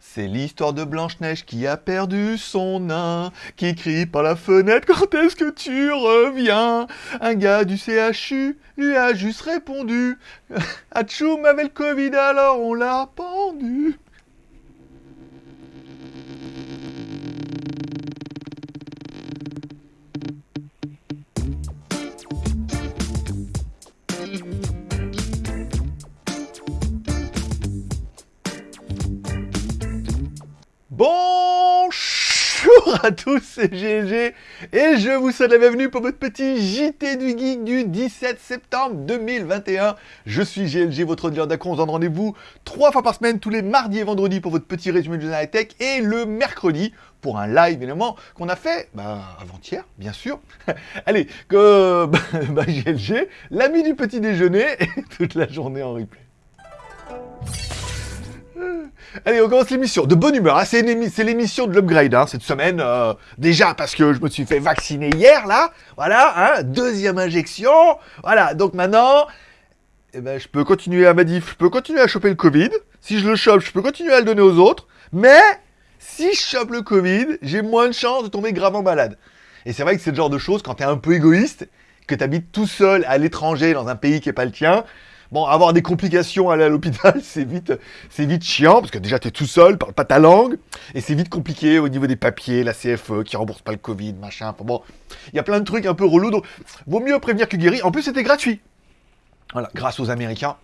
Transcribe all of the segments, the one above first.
C'est l'histoire de Blanche-Neige qui a perdu son nain, qui crie par la fenêtre quand est-ce que tu reviens? Un gars du CHU lui a juste répondu Atchoum avait le Covid alors on l'a pendu à tous, c'est GLG et je vous souhaite la bienvenue pour votre petit JT du Geek du 17 septembre 2021. Je suis GLG, votre dealer d'accro. On se donne rendez-vous trois fois par semaine, tous les mardis et vendredis pour votre petit résumé de high tech et le mercredi pour un live évidemment qu'on a fait bah, avant-hier, bien sûr. Allez, que bah, bah, GLG, l'ami du petit déjeuner et toute la journée en replay. Allez, on commence l'émission. De bonne humeur, hein. c'est l'émission de l'upgrade hein, cette semaine. Euh, déjà parce que je me suis fait vacciner hier, là. Voilà, hein, deuxième injection. Voilà, donc maintenant, eh ben, je peux continuer à Madif, je peux continuer à choper le Covid. Si je le chope, je peux continuer à le donner aux autres. Mais si je chope le Covid, j'ai moins de chances de tomber gravement malade. Et c'est vrai que c'est le genre de choses, quand t'es un peu égoïste, que t'habites tout seul à l'étranger dans un pays qui est pas le tien, Bon, avoir des complications, aller à l'hôpital, c'est vite, c'est vite chiant, parce que déjà, tu es tout seul, parle pas ta langue, et c'est vite compliqué au niveau des papiers, la CFE, qui rembourse pas le Covid, machin, bon, il y a plein de trucs un peu relous, donc vaut mieux prévenir que guérir. En plus, c'était gratuit. Voilà, grâce aux Américains.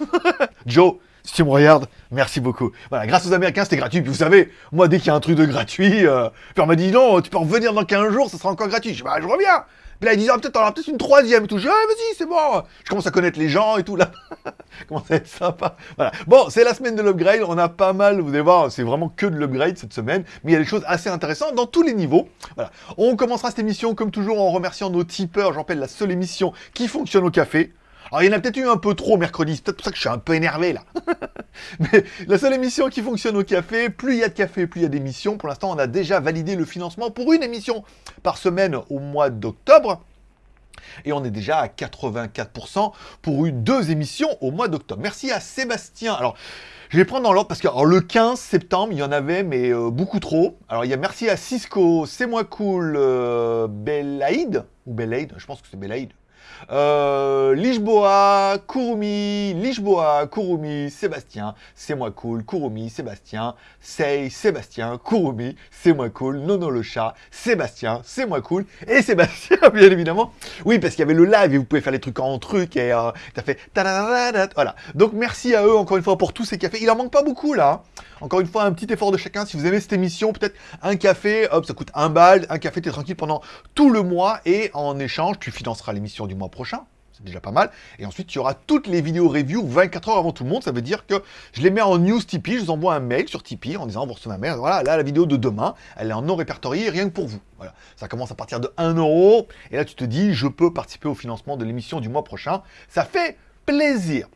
Joe, si tu me regardes, merci beaucoup. Voilà, grâce aux Américains, c'était gratuit. Vous savez, moi, dès qu'il y a un truc de gratuit, euh, puis on m'a dit non, tu peux revenir dans 15 jours, ça sera encore gratuit. Je dis, bah, je reviens. Puis là, ils disent, ah, peut-être, une troisième et. Je dis, ah, vas-y, c'est bon. Je commence à connaître les gens et tout, là. commence à être sympa. Voilà. Bon, c'est la semaine de l'upgrade. On a pas mal, vous allez voir, c'est vraiment que de l'upgrade cette semaine. Mais il y a des choses assez intéressantes dans tous les niveaux. Voilà. On commencera cette émission, comme toujours, en remerciant nos tipeurs. J'en rappelle la seule émission qui fonctionne au café. Alors, il y en a peut-être eu un peu trop mercredi, c'est peut-être pour ça que je suis un peu énervé, là. Mais la seule émission qui fonctionne au café, plus il y a de café, plus il y a d'émissions. Pour l'instant, on a déjà validé le financement pour une émission par semaine au mois d'octobre. Et on est déjà à 84% pour une deux émissions au mois d'octobre. Merci à Sébastien. Alors, je vais prendre dans l'ordre parce que le 15 septembre, il y en avait, mais euh, beaucoup trop. Alors, il y a merci à Cisco, C'est moi cool, euh, ou Belaïd, je pense que c'est Belaïd, euh, Lishboa, Kurumi, Lishboa, Kurumi, Sébastien, c'est moi cool, Kurumi, Sébastien, Sei, Sébastien, Kurumi, c'est moi cool, Nono le chat, Sébastien, c'est moi cool, et Sébastien, bien évidemment. Oui, parce qu'il y avait le live et vous pouvez faire les trucs en truc et euh, t'as fait voilà. Donc merci à eux encore une fois pour tous ces cafés. Il en manque pas beaucoup là. Encore une fois, un petit effort de chacun. Si vous aimez cette émission, peut-être un café, hop, ça coûte un bal, un café, t'es tranquille pendant tout le mois et en échange, tu financeras l'émission du mois prochain. C'est déjà pas mal. Et ensuite, tu auras toutes les vidéos review 24 heures avant tout le monde. Ça veut dire que je les mets en news Tipeee. Je vous envoie un mail sur Tipeee en disant, vous recevez ma mail. Voilà, là, la vidéo de demain, elle est en non répertoriée, rien que pour vous. Voilà. Ça commence à partir de 1 euro. Et là, tu te dis, je peux participer au financement de l'émission du mois prochain. Ça fait plaisir.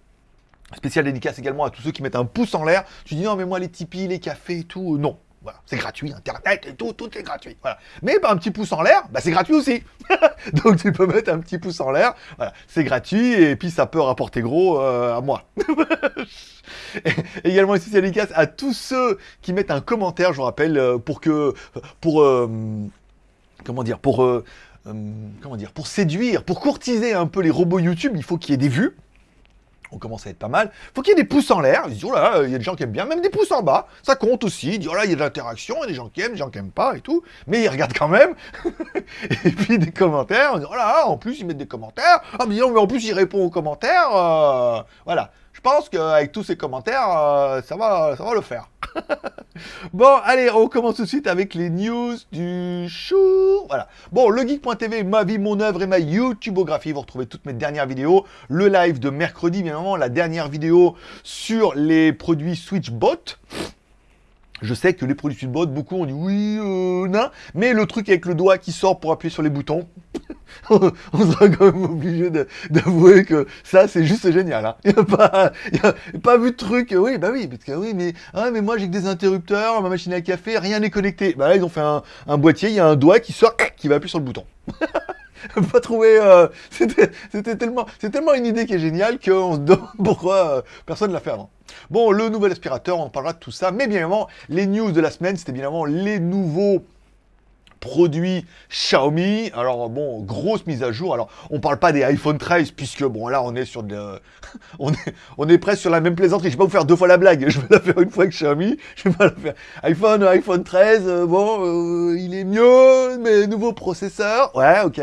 Spécial dédicace également à tous ceux qui mettent un pouce en l'air. Tu dis, non, mais moi, les Tipeee, les cafés et tout, euh, non. Voilà, c'est gratuit, Internet et tout, tout est gratuit. Voilà. Mais bah, un petit pouce en l'air, bah, c'est gratuit aussi. Donc tu peux mettre un petit pouce en l'air, voilà, c'est gratuit et puis ça peut rapporter gros euh, à moi. également une spéciale dédicace à tous ceux qui mettent un commentaire, je vous rappelle, euh, pour que, pour, comment dire, pour, comment dire, pour séduire, pour courtiser un peu les robots YouTube, il faut qu'il y ait des vues on commence à être pas mal. Faut qu'il y ait des pouces en l'air. Ils disent, oh là, il y a des gens qui aiment bien, même des pouces en bas. Ça compte aussi. Ils oh là, il y a de l'interaction, il y a des gens qui aiment, des gens qui aiment pas et tout. Mais ils regardent quand même. et puis des commentaires. On dit, oh là, en plus, ils mettent des commentaires. Ah, mais en plus, ils répondent aux commentaires. Euh, voilà. Je pense qu'avec tous ces commentaires, euh, ça, va, ça va le faire. bon, allez, on commence tout de suite avec les news du jour. Voilà. Bon, le geek.tv, ma vie, mon œuvre et ma YouTubeographie. Vous retrouvez toutes mes dernières vidéos. Le live de mercredi, bien évidemment, la dernière vidéo sur les produits SwitchBot. Je sais que les produits SwitchBot, beaucoup ont dit oui, euh, non, mais le truc avec le doigt qui sort pour appuyer sur les boutons, on sera quand même obligé d'avouer que ça, c'est juste génial. Hein. Il n'y a, pas, pas vu de truc, oui, bah oui, parce que oui, mais, ah, mais moi j'ai que des interrupteurs, ma machine à café, rien n'est connecté. Bah là, ils ont fait un, boîtier, il y a un doigt qui sort, qui va appuyer sur le bouton. pas trouvé... euh, C'était tellement, tellement une idée qui est géniale qu'on se demande pourquoi euh, personne ne l'a fait avant. Bon, le nouvel aspirateur, on parlera de tout ça, mais bien évidemment, les news de la semaine, c'était bien évidemment les nouveaux produits Xiaomi. Alors bon, grosse mise à jour. Alors, on parle pas des iPhone 13 puisque bon là on est sur de on est on est presque sur la même plaisanterie. Je vais pas vous faire deux fois la blague. Je vais la faire une fois avec Xiaomi. Je vais pas la faire. iPhone iPhone 13 euh, bon, euh, il est mieux mais nouveau processeur. Ouais, OK.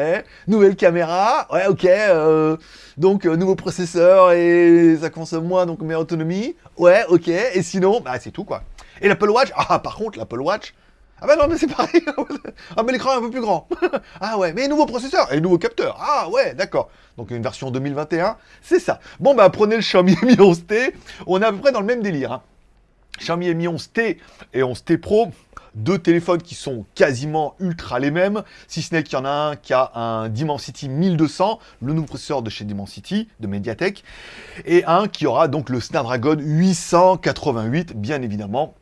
Nouvelle caméra. Ouais, OK. euh, donc nouveau processeur et ça consomme moins donc meilleure autonomie. Ouais, OK. Et sinon, bah c'est tout quoi. Et l'Apple Watch? Ah par contre, l'Apple Watch ah bah non, mais c'est pareil. ah mais l'écran est un peu plus grand. ah ouais, mais nouveau processeur et nouveau capteur. Ah ouais, d'accord. Donc une version 2021, c'est ça. Bon bah prenez le Xiaomi Mi 11T. On est à peu près dans le même délire. hein. Xiaomi Mi 11T et 11T Pro, deux téléphones qui sont quasiment ultra les mêmes, si ce n'est qu'il y en a un qui a un Dimensity 1200, le nouveau processeur de chez Dimensity, de Mediatek, et un qui aura donc le Snapdragon 888, bien évidemment,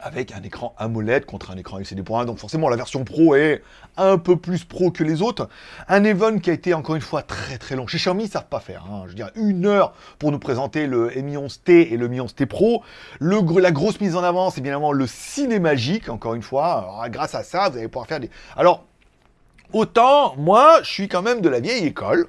avec un écran AMOLED contre un écran LCD.1, donc forcément la version Pro est un peu plus pro que les autres. Un event qui a été encore une fois très très long. Chez Xiaomi, ils savent pas faire. hein. Je veux dire, une heure pour nous présenter le Mi 11T et le Mi 11T Pro. La grosse mise en avant, c'est bien évidemment le Cinémagique, encore une fois. Grâce à ça, vous allez pouvoir faire des... Alors, autant, moi, je suis quand même de la vieille école.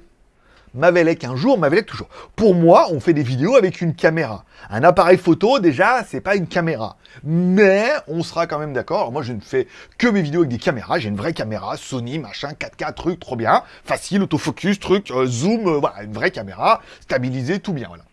Mavelec un jour, Mavelec toujours. Pour moi, on fait des vidéos avec une caméra. Un appareil photo, déjà, c'est pas une caméra. Mais on sera quand même d'accord. Moi, je ne fais que mes vidéos avec des caméras. J'ai une vraie caméra, Sony, machin, 4K, truc, trop bien. Facile, autofocus, truc, euh, zoom, euh, voilà, une vraie caméra, stabilisée, tout bien, voilà.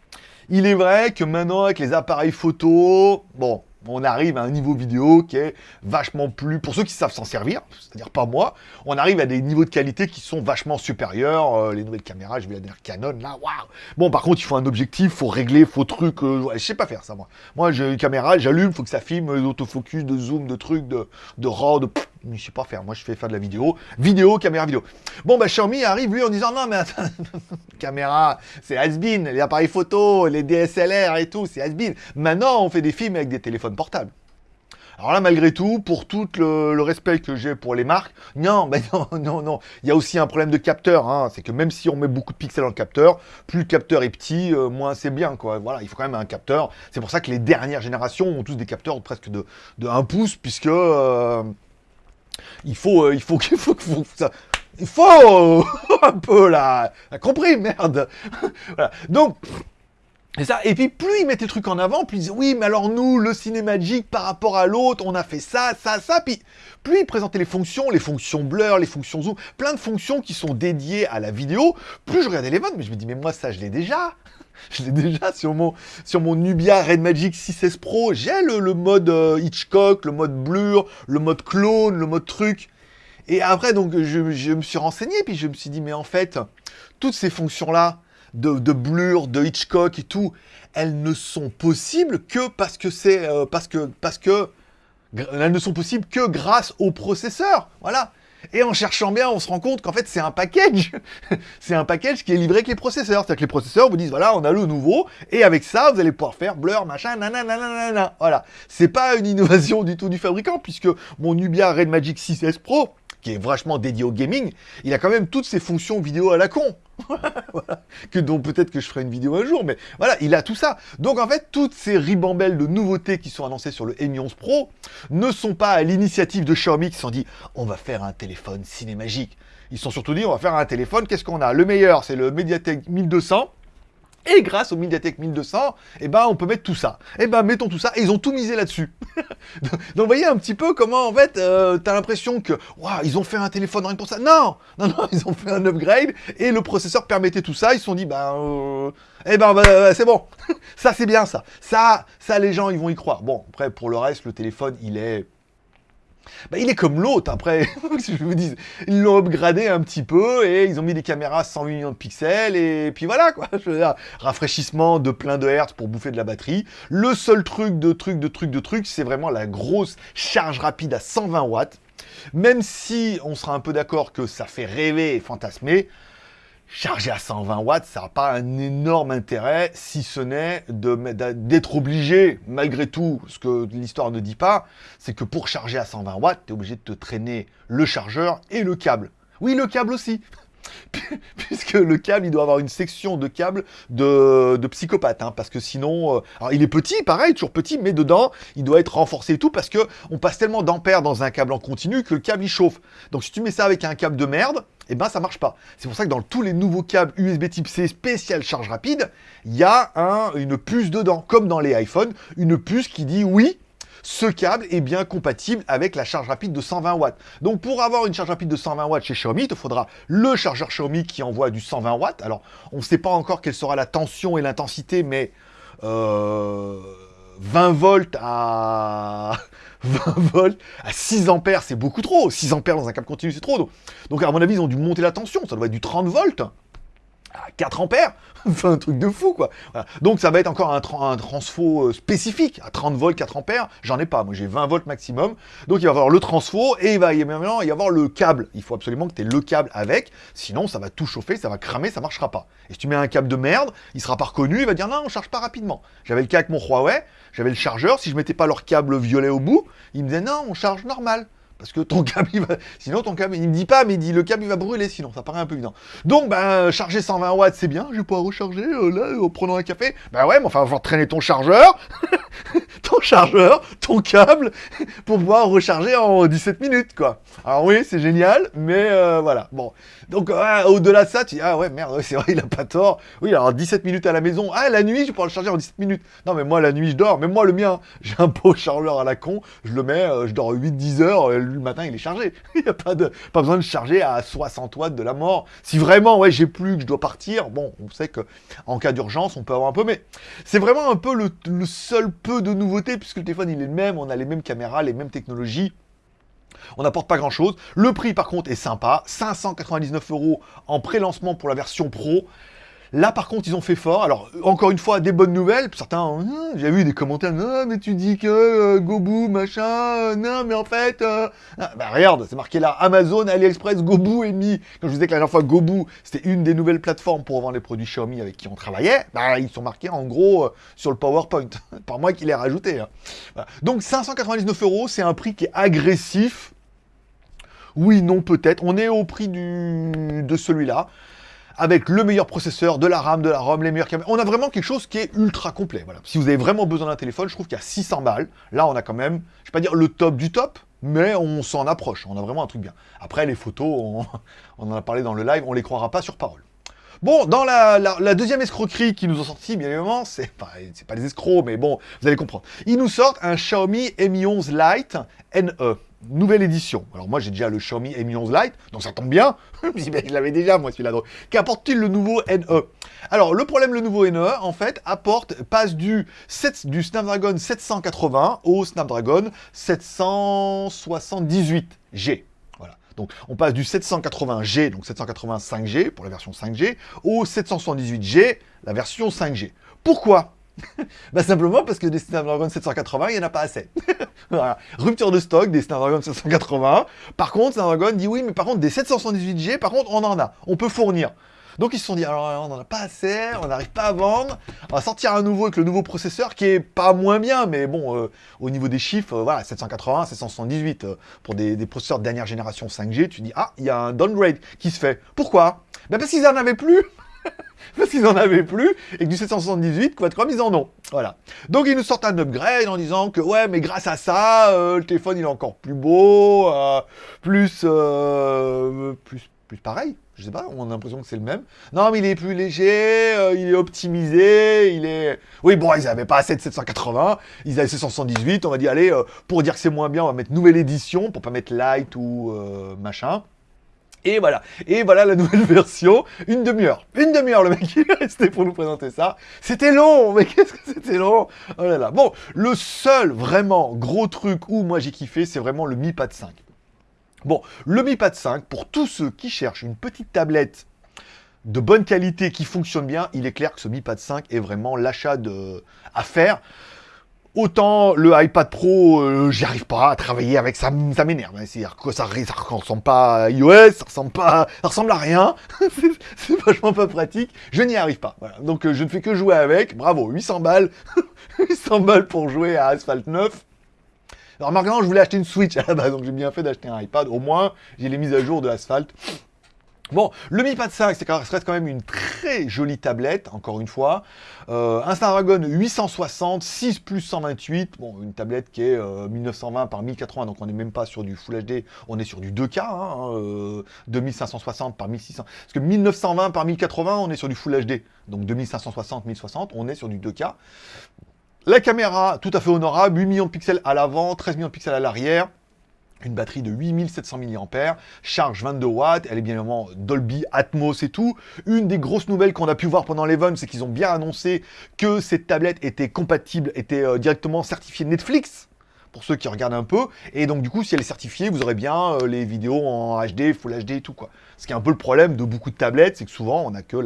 Il est vrai que maintenant, avec les appareils photo, bon, on arrive à un niveau vidéo qui est vachement plus... Pour ceux qui savent s'en servir, c'est-à-dire pas moi, on arrive à des niveaux de qualité qui sont vachement supérieurs. Euh, les nouvelles caméras, je vais la dernière Canon, là, waouh Bon, par contre, il faut un objectif, faut régler, faut truc... euh, je sais pas faire ça, moi. Moi, j'ai une caméra, j'allume, faut que ça filme, d'autofocus, de zoom, de trucs, de, de RAW, de... mais je sais pas faire. Moi, je fais faire de la vidéo. Vidéo, caméra, vidéo. Bon, bah, Xiaomi arrive, lui, en disant, non, mais attends, caméra, c'est has-been, les appareils photo, les DSLR et tout, c'est has-been. Maintenant, on fait des films avec des téléphones portables. Alors là, malgré tout, pour tout le, respect que j'ai pour les marques, non, mais non, non, non. Il y a aussi un problème de capteur. Hein. C'est que même si on met beaucoup de pixels dans le capteur, plus le capteur est petit, euh, moins c'est bien. Voilà, il faut quand même un capteur. C'est pour ça que les dernières générations ont tous des capteurs presque de, de 1 pouce, puisque euh, il faut, euh, il faut, qu'il faut, faut que ça. Il faut un peu là, T'as compris, merde. voilà. Donc. Et ça, et puis plus ils mettaient le truc en avant, plus ils disaient oui, mais alors nous, le cinémagique par rapport à l'autre, on a fait ça, ça, ça. Puis plus ils présentaient les fonctions, les fonctions blur, les fonctions zoom, plein de fonctions qui sont dédiées à la vidéo, plus je regardais les votes, mais je me dis mais moi ça je l'ai déjà. Je l'ai déjà sur mon, sur mon Nubia Red Magic 6S Pro. J'ai le, le mode euh, Hitchcock, le mode blur, le mode clone, le mode truc. Et après, donc, je, je me suis renseigné, puis je me suis dit, mais en fait, toutes ces fonctions-là, de, blur, de Hitchcock et tout, elles ne sont possibles que parce que c'est... euh, parce que... Parce que... Elles ne sont possibles que grâce au processeur. Voilà. Et en cherchant bien, on se rend compte qu'en fait, c'est un package. c'est un package qui est livré avec les processeurs. C'est-à-dire que les processeurs vous disent, voilà, on a le nouveau, et avec ça, vous allez pouvoir faire blur, machin, nanana, nanana. Voilà. C'est pas une innovation du tout du fabricant, puisque mon Nubia Red Magic 6S Pro, qui est vachement dédié au gaming, il a quand même toutes ces fonctions vidéo à la con. Que dont peut-être que je ferai une vidéo un jour, mais voilà, il a tout ça. Donc en fait, toutes ces ribambelles de nouveautés qui sont annoncées sur le Mi 11 Pro ne sont pas à l'initiative de Xiaomi qui se sont dit on va faire un téléphone cinémagique. Ils sont surtout dit on va faire un téléphone, qu'est-ce qu'on a? Le meilleur, c'est le Mediatek 1200. Et grâce au Mediatek 1200, eh ben, on peut mettre tout ça. Eh ben, mettons tout ça. Et ils ont tout misé là-dessus. Donc, vous voyez un petit peu comment, en fait, euh, t'as l'impression que, waouh, ils ont fait un téléphone rien que pour ça. Non, non, non, ils ont fait un upgrade et le processeur permettait tout ça. Ils se sont dit, ben, euh, eh ben, bah, c'est bon. ça, c'est bien, ça. Ça, ça, les gens, ils vont y croire. Bon, après, pour le reste, le téléphone, il est bah, il est comme l'autre, après, je vous dis, ils l'ont upgradé un petit peu, et ils ont mis des caméras à 108 millions de pixels, et puis voilà, quoi, je veux dire, rafraîchissement de plein de hertz pour bouffer de la batterie. Le seul truc de truc de truc de truc, c'est vraiment la grosse charge rapide à 120 watts, même si on sera un peu d'accord que ça fait rêver et fantasmer, charger à 120 watts, ça n'a pas un énorme intérêt, si ce n'est d'être obligé, malgré tout, ce que l'histoire ne dit pas, c'est que pour charger à 120 watts, tu es obligé de te traîner le chargeur et le câble. Oui, le câble aussi. Puisque le câble, il doit avoir une section de câble de, de psychopathe, hein, parce que sinon... euh, alors, il est petit, pareil, toujours petit, mais dedans, il doit être renforcé et tout, parce que on passe tellement d'ampères dans un câble en continu que le câble, il chauffe. Donc, si tu mets ça avec un câble de merde, eh ben, ça marche pas. C'est pour ça que dans tous les nouveaux câbles USB type C spécial charge rapide, il y a un, une puce dedans, comme dans les iPhones, une puce qui dit oui, ce câble est bien compatible avec la charge rapide de 120 watts. Donc pour avoir une charge rapide de 120 watts chez Xiaomi, il te faudra le chargeur Xiaomi qui envoie du 120 watts. Alors on ne sait pas encore quelle sera la tension et l'intensité, mais euh, 20 volts à 20 volts à 6 ampères, c'est beaucoup trop. 6 ampères dans un câble continu, c'est trop. Donc, à mon avis, ils ont dû monter la tension. Ça doit être du 30 volts à 4 ampères. Un truc de fou, quoi. Donc, ça va être encore un, tra- un transfo euh, spécifique. À 30 volts, 4 ampères, j'en ai pas. Moi, j'ai 20 volts maximum. Donc, il va y avoir le transfo et il va y avoir le câble. Il faut absolument que tu aies le câble avec. Sinon, ça va tout chauffer, ça va cramer, ça marchera pas. Et si tu mets un câble de merde, il sera pas reconnu. Il va dire non, on charge pas rapidement. J'avais le cas avec mon Huawei. J'avais le chargeur. Si je mettais pas leur câble violet au bout, il me disait non, on charge normal. Parce que ton câble, il va... Sinon, ton câble, il me dit pas, mais il dit le câble, il va brûler, sinon, ça paraît un peu évident. Donc, ben, charger 120 watts, c'est bien, je vais pouvoir recharger, euh, là, en prenant un café. Ben ouais, mais enfin, il va traîner ton chargeur, ton chargeur, ton câble, pour pouvoir recharger en 17 minutes, quoi. Alors oui, c'est génial, mais euh, voilà, bon. Donc, au-delà de ça, tu dis, ah ouais, merde, c'est vrai, il a pas tort. Oui, alors 17 minutes à la maison. Ah, la nuit, je vais pouvoir le charger en 17 minutes. Non, mais moi, la nuit, je dors. Mais moi, le mien, j'ai un beau chargeur à la con. Je le mets, euh, je dors 8-10 heures. Le matin, il est chargé. Il n'y a pas, de, pas besoin de charger à 60 watts de la mort. Si vraiment, ouais, j'ai plus, que je dois partir, bon, on sait que en cas d'urgence, on peut avoir un peu. Mais c'est vraiment un peu le, le seul peu de nouveauté, puisque le téléphone, il est le même. On a les mêmes caméras, les mêmes technologies. On n'apporte pas grand chose. Le prix, par contre, est sympa. 599 euros en pré-lancement pour la version pro. Là, par contre, ils ont fait fort. Alors, encore une fois, des bonnes nouvelles. Certains, Hum, j'ai vu des commentaires, non, mais tu dis que euh, Gobu, machin, euh, non, mais en fait, euh... ah, bah regarde, c'est marqué là, Amazon, AliExpress, Gobu est mis. Comme je vous disais que la dernière fois, Gobu, c'était une des nouvelles plateformes pour vendre les produits Xiaomi avec qui on travaillait. Bah, ils sont marqués en gros sur le PowerPoint. Par moi qui l'ai rajouté. hein. Donc, 599 euros, c'est un prix qui est agressif. Oui, non, peut-être. On est au prix du... de celui-là, avec le meilleur processeur, de la RAM, de la ROM, les meilleures caméras. On a vraiment quelque chose qui est ultra complet. Voilà. Si vous avez vraiment besoin d'un téléphone, je trouve qu'il y a 600 balles. Là, on a quand même, je vais pas dire le top du top, mais on s'en approche. On a vraiment un truc bien. Après, les photos, on, on en a parlé dans le live, on les croira pas sur parole. Bon, dans la, deuxième escroquerie qui nous ont sorti, bien évidemment, c'est pas, les escrocs, mais bon, vous allez comprendre. Ils nous sortent un Xiaomi Mi 11 Lite NE, nouvelle édition. Alors moi, j'ai déjà le Xiaomi Mi 11 Lite, donc ça tombe bien. je l'avais déjà, moi, celui-là. Qu'apporte-t-il le nouveau NE Alors, le problème, le nouveau NE, en fait, apporte, passe du, 7 du Snapdragon 780 au Snapdragon 778G. Donc on passe du 780G, donc 785G pour la version 5G, au 778G, la version 5G. Pourquoi? Bah simplement parce que des Snapdragon 780, il n'y en a pas assez. voilà. Rupture de stock des Snapdragon 780. Par contre, Snapdragon dit oui, mais par contre, des 778G, par contre, on en a. On peut fournir. Donc ils se sont dit, alors on n'en a pas assez, on n'arrive pas à vendre, on va sortir un nouveau avec le nouveau processeur qui est pas moins bien, mais bon, euh, au niveau des chiffres, euh, voilà, 780, 778, euh, pour des, processeurs de dernière génération 5G, tu dis, ah, il y a un downgrade qui se fait. Pourquoi? Ben Parce qu'ils en avaient plus parce qu'ils en avaient plus, et que du 778, quoi de comme ils en ont. Voilà. Donc ils nous sortent un upgrade en disant que ouais, mais grâce à ça, le téléphone il est encore plus beau, plus, plus, plus pareil. Je sais pas, on a l'impression que c'est le même. Non, mais il est plus léger, euh, il est optimisé, il est... Oui, bon, ils avaient pas assez de 780, ils avaient 778, on va dire, allez, euh, pour dire que c'est moins bien, on va mettre nouvelle édition, pour pas mettre light ou euh, machin. Et voilà, et voilà la nouvelle version, une demi-heure. Une demi-heure, le mec, il est resté pour nous présenter ça. C'était long, mais qu'est-ce que c'était long Oh là là. Bon, le seul vraiment gros truc où moi j'ai kiffé, c'est vraiment le Mi Pad 5. Bon, le Mi Pad 5, pour tous ceux qui cherchent une petite tablette de bonne qualité qui fonctionne bien, il est clair que ce Mi Pad 5 est vraiment l'achat à faire. Autant le iPad Pro, euh, j'y arrive pas à travailler avec, ça, ça m'énerve. hein. Que ça, ça ressemble pas à iOS, ça ressemble pas, ça ressemble à rien. C'est- vachement pas pratique. Je n'y arrive pas. Donc euh, je ne fais que jouer avec. Bravo, 800 balles, 800 balles pour jouer à Asphalt 9. Alors maintenant, je voulais acheter une Switch à la base, donc j'ai bien fait d'acheter un iPad. Au moins, j'ai les mises à jour de Asphalt. Bon, le Mi Pad 5, c'est reste quand même une très jolie tablette, encore une fois. Euh, un Snapdragon 860, 6 plus 128. Bon, une tablette qui est 1920 euh, par 1080, donc on n'est même pas sur du Full HD, on est sur du 2K, hein, 2560 euh, par 1600. Parce que 1920 par 1080, on est sur du Full HD. Donc 2560, 1060, on est sur du 2K. La caméra, tout à fait honorable, 8 millions de pixels à l'avant, 13 millions de pixels à l'arrière une batterie de 8700 mAh, charge 22 watts, elle est bien évidemment Dolby Atmos et tout. Une des grosses nouvelles qu'on a pu voir pendant l'event, c'est qu'ils ont bien annoncé que cette tablette était compatible, était euh, directement certifiée Netflix, pour ceux qui regardent un peu. Et donc du coup, si elle est certifiée, vous aurez bien euh, les vidéos en HD, Full HD et tout. Ce qui est un peu le problème de beaucoup de tablettes, c'est que souvent on n'a que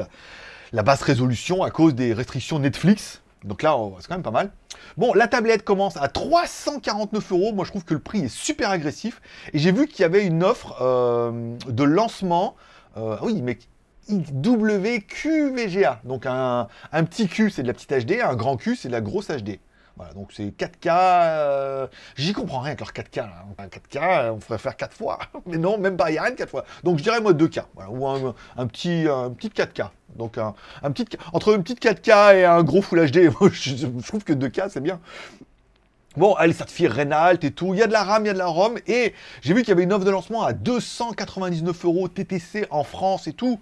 la basse résolution à cause des restrictions Netflix. Donc là, c'est quand même pas mal. Bon, la tablette commence à 349 euros. Moi, je trouve que le prix est super agressif. Et j'ai vu qu'il y avait une offre euh, de lancement. Euh, oui, mais WQVGA. Donc un, un petit Q, c'est de la petite HD. Un grand Q, c'est de la grosse HD. Voilà, donc c'est 4K. Euh, j'y comprends rien avec leur 4K. Là. 4K, on ferait faire 4 fois. Mais non, même pas, il n'y a rien de 4 fois. Donc je dirais moi 2K. ou un, petit, un petit 4K. Donc un, petit, entre une petite 4K et un gros Full HD, je, trouve que 2K c'est bien. Bon, elle est certifiée Renault et tout. Il y a de la RAM, il y a de la ROM. Et j'ai vu qu'il y avait une offre de lancement à 299 euros TTC en France et tout.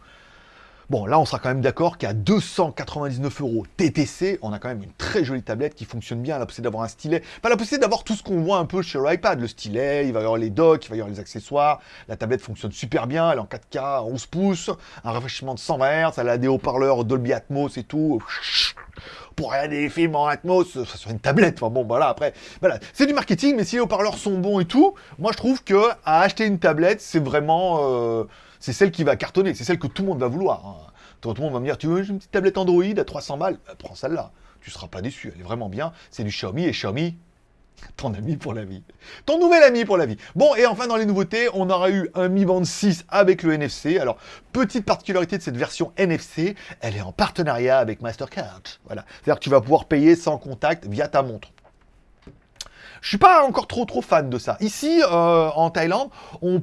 Bon, là, on sera quand même d'accord qu'à 299 euros TTC, on a quand même une très jolie tablette qui fonctionne bien. La possibilité d'avoir un stylet. Pas la possibilité d'avoir tout ce qu'on voit un peu chez l'iPad. Le stylet, il va y avoir les docks, il va y avoir les accessoires. La tablette fonctionne super bien. Elle est en 4K, 11 pouces. Un rafraîchissement de 120 Hz. Elle a des haut-parleurs Dolby Atmos et tout pour regarder des films en Atmos sur une tablette. Enfin bon, voilà, après, voilà. C'est du marketing, mais si les haut-parleurs sont bons et tout, moi je trouve que à acheter une tablette, c'est vraiment... Euh, c'est celle qui va cartonner, c'est celle que tout le monde va vouloir. Hein. Tout le monde va me dire, tu veux une petite tablette Android à 300 balles? Bah, Prends celle-là, tu seras pas déçu, elle est vraiment bien. C'est du Xiaomi, et Xiaomi, ton ami pour la vie. Ton nouvel ami pour la vie. Bon, et enfin, dans les nouveautés, on aura eu un Mi Band 6 avec le NFC. Alors, petite particularité de cette version NFC, elle est en partenariat avec Mastercard. Voilà. C'est-à-dire que tu vas pouvoir payer sans contact via ta montre. Je suis pas encore trop trop fan de ça. Ici, euh, en Thaïlande, on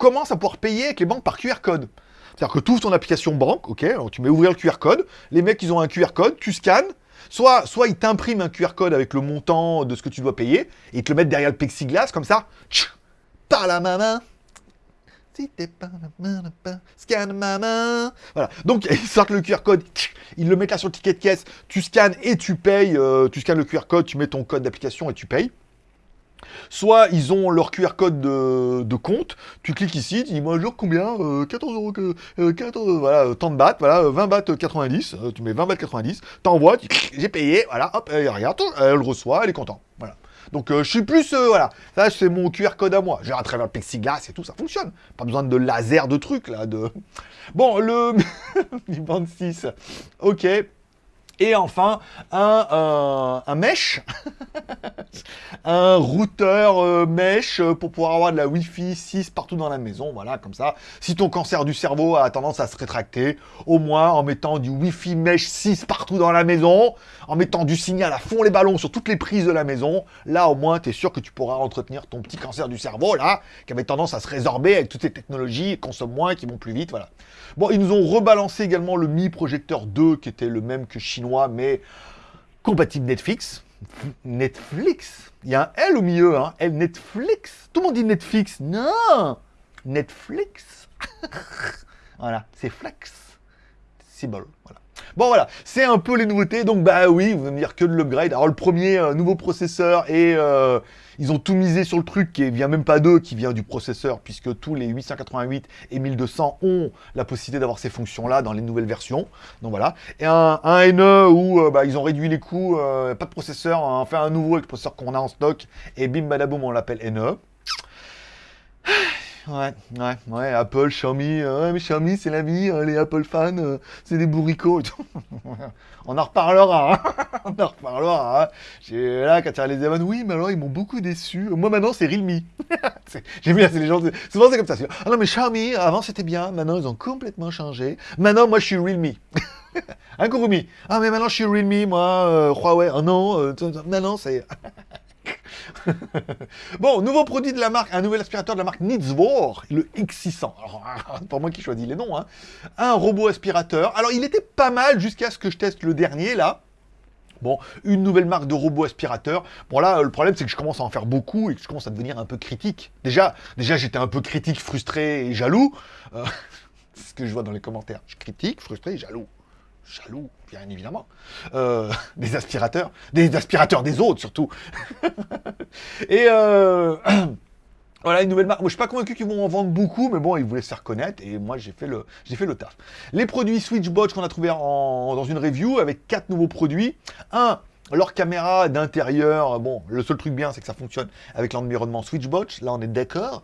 commence à pouvoir payer avec les banques par QR code. C'est-à-dire que tu ouvres ton application banque, ok, tu mets ouvrir le QR code, les mecs ils ont un QR code, tu scannes, soit, soit ils t'impriment un QR code avec le montant de ce que tu dois payer, et ils te le mettent derrière le plexiglas, comme ça, par la main, si t'es scanne ma main. Voilà. Donc, ils sortent le QR code, ils le mettent là sur le ticket de caisse, tu scannes et tu payes, euh, tu scannes le QR code, tu mets ton code d'application et tu payes. Soit ils ont leur QR code de, compte, tu cliques ici, tu dis moi jour combien 14 euh, euros, euh, 14, euh, voilà, tant de bahts, voilà, 20 bahts 90, tu mets 20 bahts 90, t'envoies, j'ai payé, voilà, hop, elle regarde, elle le reçoit, elle est contente, voilà. Donc je suis plus, voilà, ça c'est mon QR code à moi, j'ai à travers le plexiglas et tout, ça fonctionne, pas besoin de laser de trucs là, de... Bon, le... 26, ok, et enfin, un, un, mesh, un routeur euh, mesh euh, pour pouvoir avoir de la Wi-Fi 6 partout dans la maison. Voilà, comme ça. Si ton cancer du cerveau a tendance à se rétracter, au moins en mettant du Wi-Fi mesh 6 partout dans la maison, en mettant du signal à fond les ballons sur toutes les prises de la maison, là au moins tu es sûr que tu pourras entretenir ton petit cancer du cerveau, là, qui avait tendance à se résorber avec toutes ces technologies, qui consomment moins, qui vont plus vite, voilà. Bon, ils nous ont rebalancé également le Mi Projector 2, qui était le même que chinois, mais compatible Netflix. Netflix Il y a un L au milieu, hein L Netflix Tout le monde dit Netflix. Non Netflix Voilà, c'est flex. C'est voilà. Bon voilà, c'est un peu les nouveautés, donc bah oui, vous allez me dire que de l'upgrade. Alors le premier, euh, nouveau processeur, et euh, ils ont tout misé sur le truc qui vient même pas d'eux, qui vient du processeur, puisque tous les 888 et 1200 ont la possibilité d'avoir ces fonctions-là dans les nouvelles versions. Donc voilà, et un, NE où euh, bah, ils ont réduit les coûts, pas de processeur, on fait un nouveau avec le processeur qu'on a en stock, et bim badaboum, on l'appelle NE. Ouais, ouais, ouais, Apple, Xiaomi, euh, ouais, mais Xiaomi, c'est la vie, hein, les Apple fans, euh, c'est des bourricots On en reparlera, hein. on en reparlera. Hein. Là, quand tu les événements, oui, mais alors, ils m'ont beaucoup déçu. Moi, maintenant, c'est Realme. J'ai vu, c'est les gens, souvent, c'est comme ça. Ah non, mais Xiaomi, avant, c'était bien, maintenant, ils ont complètement changé. Maintenant, moi, je suis Realme. un Kurumi? Ah, mais maintenant, je suis Realme, moi, euh, Huawei. Ah non, maintenant, c'est... bon, nouveau produit de la marque, un nouvel aspirateur de la marque Nitzvor, le X600. Alors, pas moi qui choisis les noms, hein. Un robot aspirateur. Alors, il était pas mal jusqu'à ce que je teste le dernier, là. Bon, une nouvelle marque de robot aspirateur. Bon là, le problème, c'est que je commence à en faire beaucoup et que je commence à devenir un peu critique. Déjà, déjà j'étais un peu critique, frustré et jaloux. Euh, c'est ce que je vois dans les commentaires. Je critique, frustré et jaloux. Jaloux, bien évidemment. Euh, des aspirateurs. Des aspirateurs des autres, surtout. et... Euh, Voilà, une nouvelle marque. Moi, je suis pas convaincu qu'ils vont en vendre beaucoup, mais bon, ils voulaient se faire connaître, et moi, j'ai fait le, fait le taf. Les produits Switchbot qu'on a trouvé dans une review, avec quatre nouveaux produits. Un, leur caméra d'intérieur, bon, le seul truc bien, c'est que ça fonctionne avec l'environnement Switchbot, là, on est d'accord.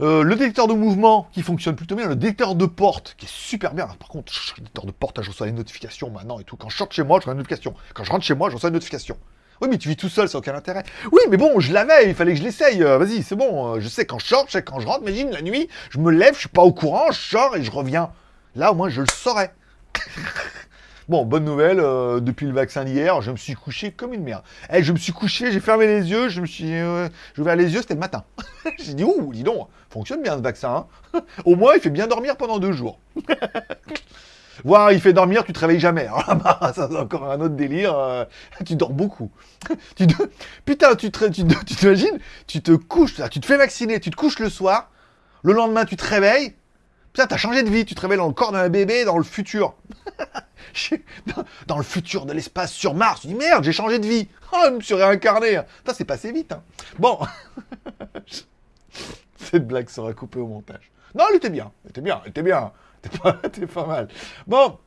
Euh, le détecteur de mouvement qui fonctionne plutôt bien, le détecteur de porte qui est super bien. Par contre, le détecteur de porte, je reçois les notifications maintenant et tout. Quand je sorte chez moi, je reçois une notification. Quand je rentre chez moi, je reçois une notification. Oui, mais tu vis tout seul, ça n'a aucun intérêt. Oui, mais bon, je l'avais, il fallait que je l'essaye. Euh, vas-y, c'est bon. Euh, je sais quand je sors, je sais quand je rentre. Imagine, la nuit, je me lève, je suis pas au courant, je sors et je reviens. Là, au moins, je le saurais. Bon, bonne nouvelle, euh, depuis le vaccin d'hier, je me suis couché comme une merde. Eh, je me suis couché, j'ai fermé les yeux, je me suis... j'ai ouvert les yeux, c'était le matin. j'ai dit, ouh, dis donc, fonctionne bien ce vaccin. Hein. Au moins, il fait bien dormir pendant deux jours. Voir, il fait dormir, tu te réveilles jamais. Bah, ça, c'est encore un autre délire. Euh, tu dors beaucoup. tu Putain, tu te, tu, t'imagines Tu te couches, tu te fais vacciner, tu te couches le soir. Le lendemain, tu te réveilles. Putain, t'as changé de vie. Tu te réveilles dans le corps d'un bébé dans le futur. Dans, le futur de l'espace sur Mars. Tu dis merde, j'ai changé de vie. Oh, je me suis réincarné. Putain, c'est passé vite. Hein. Bon. Cette blague sera coupée au montage. Non, elle était bien. Elle était bien. Elle était bien. T'es pas, mal. Bon,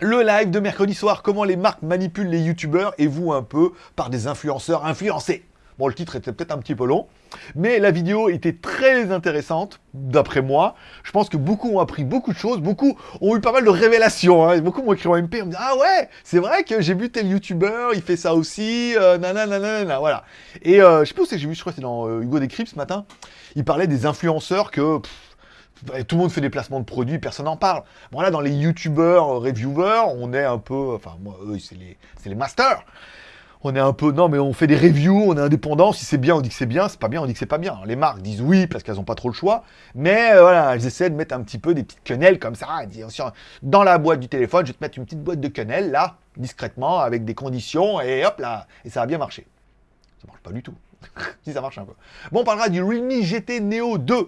le live de mercredi soir, comment les marques manipulent les youtubeurs et vous un peu par des influenceurs influencés. Bon, le titre était peut-être un petit peu long, mais la vidéo était très intéressante, d'après moi. Je pense que beaucoup ont appris beaucoup de choses, beaucoup ont eu pas mal de révélations. Hein. Beaucoup m'ont écrit en MP, on me dit « Ah ouais, c'est vrai que j'ai vu tel youtubeur, il fait ça aussi, euh, nanana, voilà. » Et euh, je sais pas où c'est que j'ai vu, je crois que c'est dans euh, Hugo Décrypte ce matin, il parlait des influenceurs que tout le monde fait des placements de produits, personne n'en parle. Bon là, dans les youtubeurs, reviewers, on est un peu... Enfin, moi, eux, c'est les masters. On est un peu... Non, mais on fait des reviews, on est indépendant. Si c'est bien, on dit que c'est bien. C'est pas bien, on dit que c'est pas bien. Les marques disent oui, parce qu'elles n'ont pas trop le choix. Mais euh, voilà, elles essaient de mettre un petit peu des petites quenelles comme ça. Dans la boîte du téléphone, je vais te mettre une petite boîte de quenelles, là, discrètement, avec des conditions, et hop là, et ça a bien marché. Ça marche pas du tout. si ça marche un peu. Bon, on parlera du Realme GT Neo 2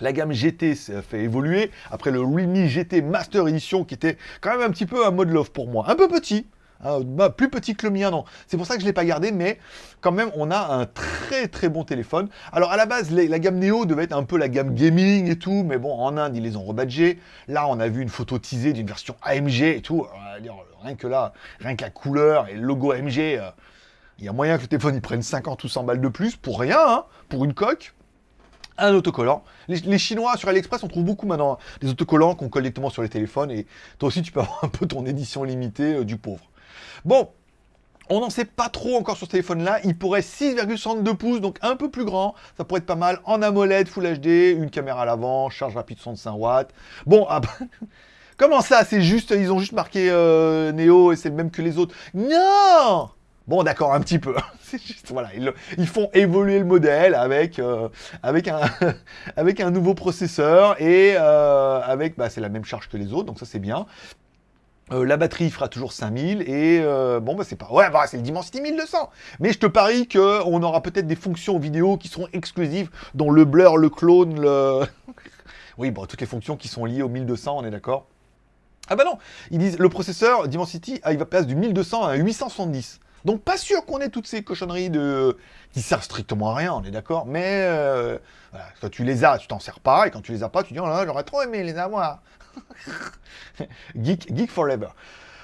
la gamme GT s'est fait évoluer. Après le Realme GT Master Edition qui était quand même un petit peu un mode love pour moi. Un peu petit, hein, bah, plus petit que le mien, non. C'est pour ça que je ne l'ai pas gardé, mais quand même, on a un très très bon téléphone. Alors à la base, la gamme Neo devait être un peu la gamme gaming et tout, mais bon, en Inde, ils les ont rebadgés. Là, on a vu une photo teasée d'une version AMG et tout. rien que là, rien que la couleur et le logo AMG, euh, il y a moyen que le téléphone il prenne 50 ou 100 balles de plus pour rien, hein, pour une coque un autocollant. Les, Chinois, sur AliExpress, on trouve beaucoup maintenant hein, des autocollants qu'on colle sur les téléphones. Et toi aussi, tu peux avoir un peu ton édition limitée euh, du pauvre. Bon, on n'en sait pas trop encore sur ce téléphone-là. Il pourrait 6,62 pouces, donc un peu plus grand. Ça pourrait être pas mal. En AMOLED, Full HD, une caméra à l'avant, charge rapide 65 watts. Bon, ah comment ça C'est juste, ils ont juste marqué euh, Neo et c'est le même que les autres. Non Bon, d'accord, un petit peu. C'est juste, voilà, ils, font évoluer le modèle avec, euh, un nouveau processeur et euh, avec, bah, c'est la même charge que les autres, donc ça c'est bien. Euh, la batterie fera toujours 5000 et bon bah c'est pas ouais bah, c'est le Dimensity 1200 mais je te parie que on aura peut-être des fonctions vidéo qui seront exclusives dont le blur le clone le oui bon toutes les fonctions qui sont liées au 1200 on est d'accord. Ah bah non ils disent le processeur Dimensity ah, il va passer du 1200 à 870 donc pas sûr qu'on ait toutes ces cochonneries de... qui servent strictement à rien, on est d'accord, mais euh, quand tu les as, tu t'en sers pas, et quand tu les as pas, tu dis « Oh là, j'aurais trop aimé les avoir !» Geek, geek forever.